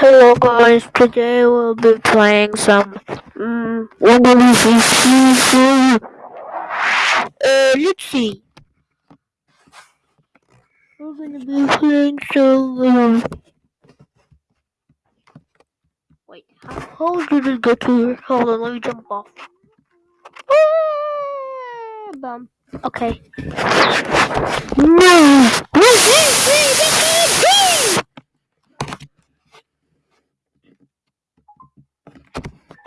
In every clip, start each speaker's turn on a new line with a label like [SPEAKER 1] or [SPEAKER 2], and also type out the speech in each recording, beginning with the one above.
[SPEAKER 1] Hello guys, today we'll be playing some um what we see Uh let's see. We're gonna be playing some um Wait, how, how did it get to here? Hold on, let me jump off. Ah, Bum. Okay. No!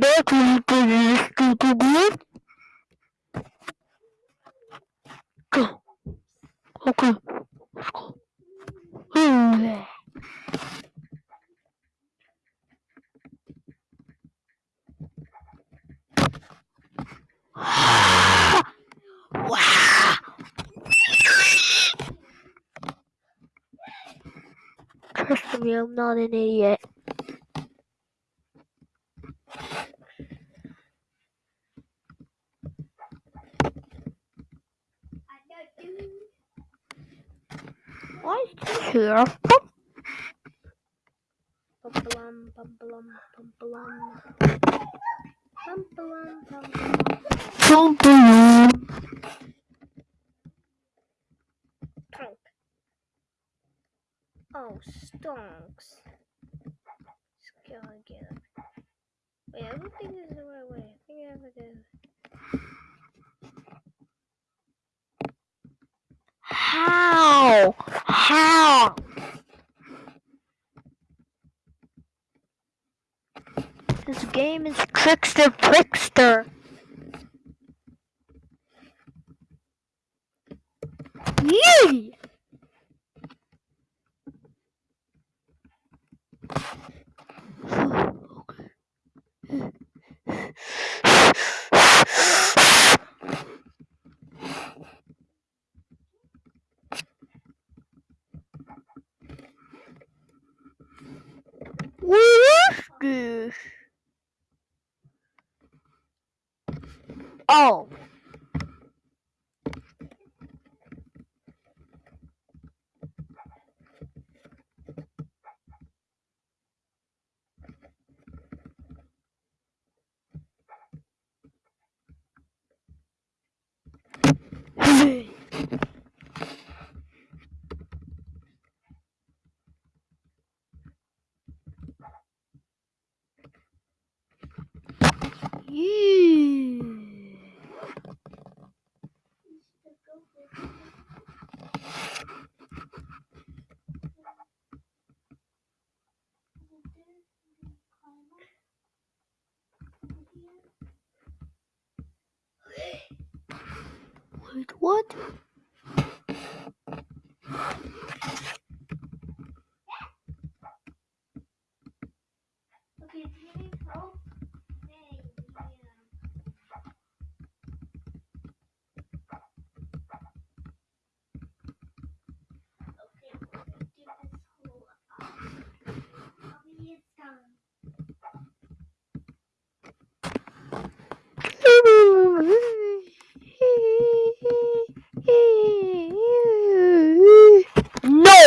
[SPEAKER 1] definitely pretty stupid. Go. Okay. Let's go. Trust me, I'm not an idiot. Why is this here? Bum-ba-lum, bum-ba-lum, bum-ba-lum. Bum-ba-lum, bum-ba-lum. Bum-ba-lum. Trunk. Oh, stonks. Gotta get it. Wait, I don't think this is the right way. I think I have to go. How? How? This game is trickster prickster. Yee! What Oh. Wait, what?
[SPEAKER 2] Okay, do you need help? Hey, yeah. Okay, we're gonna do this whole um, Mommy, it's done.
[SPEAKER 1] No!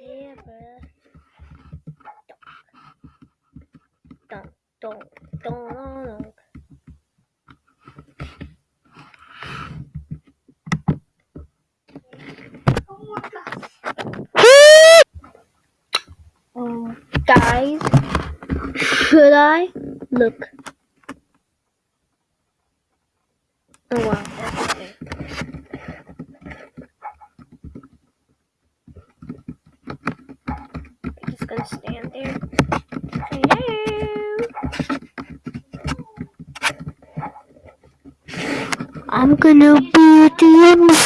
[SPEAKER 2] Yeah, bruh.
[SPEAKER 1] Don't, don't, don't. Um, guys, should I look? Oh wow, that's okay.
[SPEAKER 2] Because just gonna stand there. Hello. I'm gonna be the MC.